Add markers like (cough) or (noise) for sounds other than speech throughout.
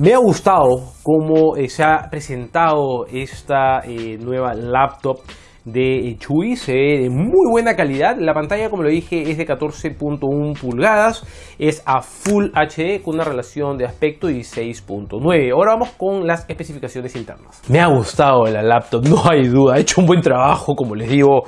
Me ha gustado cómo eh, se ha presentado esta eh, nueva laptop de Chui, se ve de muy buena calidad. La pantalla, como lo dije, es de 14.1 pulgadas, es a Full HD con una relación de aspecto de 6.9. Ahora vamos con las especificaciones internas. Me ha gustado la laptop, no hay duda. Ha hecho un buen trabajo, como les digo,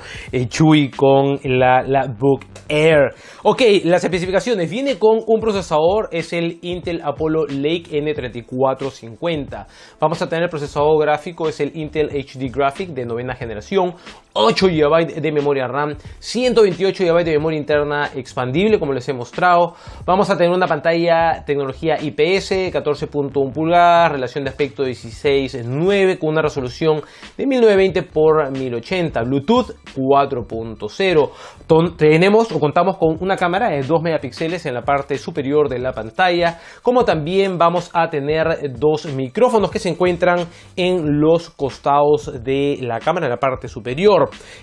Chui con la, la Book Air. Ok, las especificaciones. Viene con un procesador, es el Intel Apollo Lake N3450. Vamos a tener el procesador gráfico, es el Intel HD Graphic de novena generación. 8 GB de memoria RAM, 128 GB de memoria interna expandible, como les he mostrado. Vamos a tener una pantalla tecnología IPS, 14.1 pulgadas, relación de aspecto 16.9 con una resolución de 1920 x 1080, Bluetooth 4.0. Tenemos o contamos con una cámara de 2 megapíxeles en la parte superior de la pantalla, como también vamos a tener dos micrófonos que se encuentran en los costados de la cámara, en la parte superior.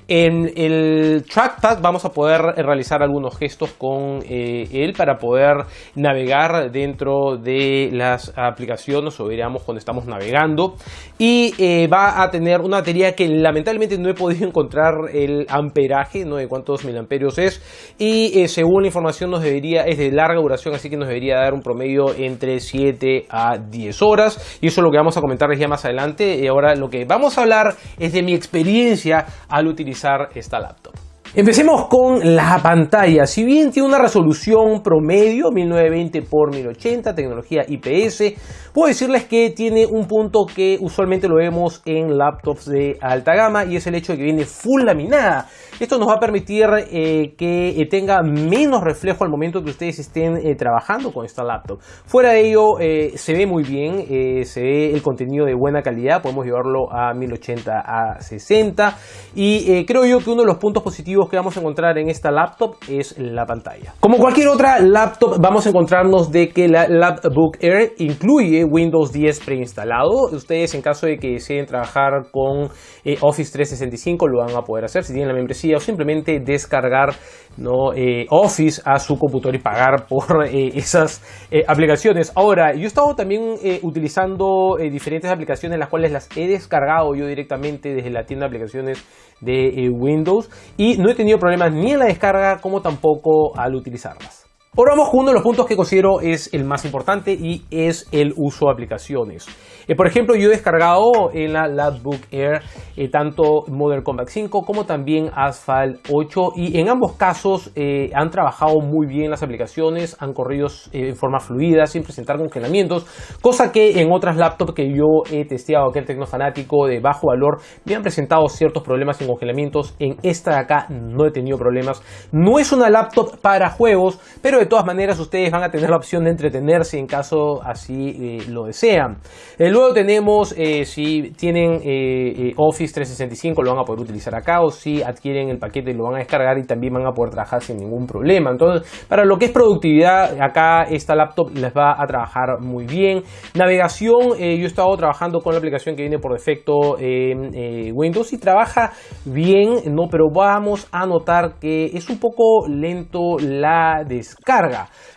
En el trackpad vamos a poder realizar algunos gestos con eh, él para poder navegar dentro de las aplicaciones o diríamos cuando estamos navegando. Y eh, va a tener una batería que lamentablemente no he podido (laughs) encontrar el amperaje, no de cuántos miliamperios es. Y eh, según la información nos debería, es de larga duración así que nos debería dar un promedio entre 7 a 10 horas. Y eso es lo que vamos a comentarles ya más adelante. Y ahora lo que vamos a hablar es de mi experiencia al utilizar esta laptop. Empecemos con la pantalla. Si bien tiene una resolución promedio 1920 x 1080, tecnología IPS, puedo decirles que tiene un punto que usualmente lo vemos en laptops de alta gama y es el hecho de que viene full laminada. Esto nos va a permitir eh, que eh, tenga menos reflejo al momento que ustedes estén eh, trabajando con esta laptop. Fuera de ello, se ve muy bien, se ve el contenido de buena calidad, podemos llevarlo a 1080 a 60 y creo yo que uno de los puntos positivos que vamos a encontrar en esta laptop es la pantalla. Como cualquier otra laptop vamos a encontrarnos de que la Lapbook Air incluye Windows 10 preinstalado. Ustedes en caso de que deseen trabajar con eh, Office 365 lo van a poder hacer si tienen la membresía o simplemente descargar ¿no? Eh, Office a su computador y pagar por (laughs) eh, esas aplicaciones. Ahora, yo he estado también utilizando diferentes aplicaciones las cuales las he descargado yo directamente desde la tienda de aplicaciones de Windows y no he tenido problemas ni en la descarga como tampoco al utilizarlas. Ahora vamos con uno de los puntos que considero es el más importante y es el uso de aplicaciones. Eh, por ejemplo, yo he descargado en la Lapbook Air eh, tanto Modern Combat 5 como también Asphalt 8 y en ambos casos eh, han trabajado muy bien las aplicaciones, han corrido en forma fluida sin presentar congelamientos, cosa que en otras laptops que yo he testeado, aquel tecnofanático de bajo valor, me han presentado ciertos problemas en congelamientos. En esta de acá no he tenido problemas. No es una laptop para juegos, pero de todas maneras ustedes van a tener la opción de entretenerse en caso así lo desean. Luego tenemos, eh, si tienen eh, eh, Office 365 lo van a poder utilizar acá o si adquieren el paquete lo van a descargar y también van a poder trabajar sin ningún problema. Entonces, para lo que es productividad, acá esta laptop les va a trabajar muy bien. Navegación, yo he estado trabajando con la aplicación que viene por defecto en Windows y trabaja bien, ¿no? pero vamos a notar que es un poco lento la descarga,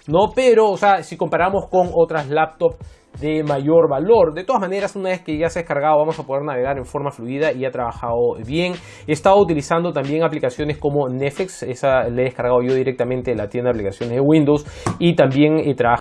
¿no? Pero, o sea, si comparamos con otras laptops de mayor valor. De todas maneras, una vez que ya se ha descargado, vamos a poder navegar en forma fluida y ha trabajado bien. He estado utilizando también aplicaciones como Netflix, esa le he descargado yo directamente de la tienda de aplicaciones de Windows y también he trabajado